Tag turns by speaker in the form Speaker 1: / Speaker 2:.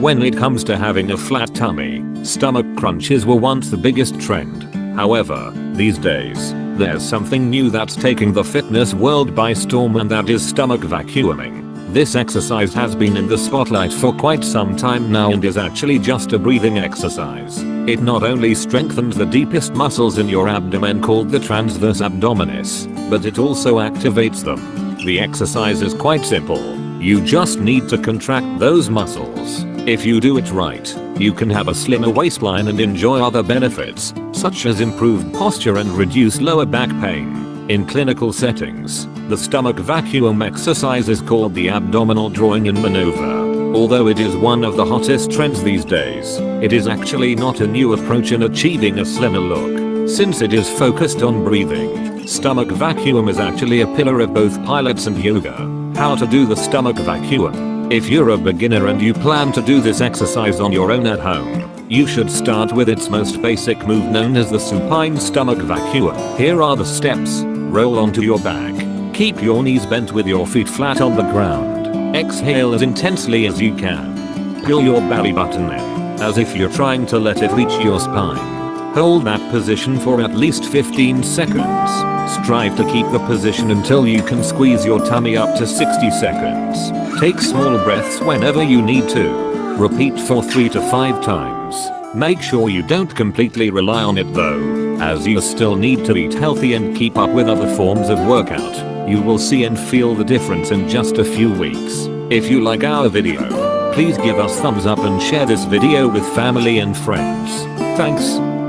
Speaker 1: When it comes to having a flat tummy, stomach crunches were once the biggest trend. However, these days, there's something new that's taking the fitness world by storm and that is stomach vacuuming. This exercise has been in the spotlight for quite some time now and is actually just a breathing exercise. It not only strengthens the deepest muscles in your abdomen called the transverse abdominis, but it also activates them. The exercise is quite simple. You just need to contract those muscles. If you do it right, you can have a slimmer waistline and enjoy other benefits, such as improved posture and reduced lower back pain. In clinical settings, the stomach vacuum exercise is called the abdominal drawing in maneuver. Although it is one of the hottest trends these days, it is actually not a new approach in achieving a slimmer look. Since it is focused on breathing, stomach vacuum is actually a pillar of both pilates and yoga. How to do the stomach vacuum. If you're a beginner and you plan to do this exercise on your own at home, you should start with its most basic move known as the supine stomach vacuum. Here are the steps. Roll onto your back. Keep your knees bent with your feet flat on the ground. Exhale as intensely as you can. Pull your belly button in, as if you're trying to let it reach your spine. Hold that position for at least 15 seconds. Strive to keep the position until you can squeeze your tummy up to 60 seconds. Take small breaths whenever you need to. Repeat for 3 to 5 times. Make sure you don't completely rely on it though, as you still need to eat healthy and keep up with other forms of workout. You will see and feel the difference in just a few weeks. If you like our video, please give us thumbs up and share this video with family and friends. Thanks.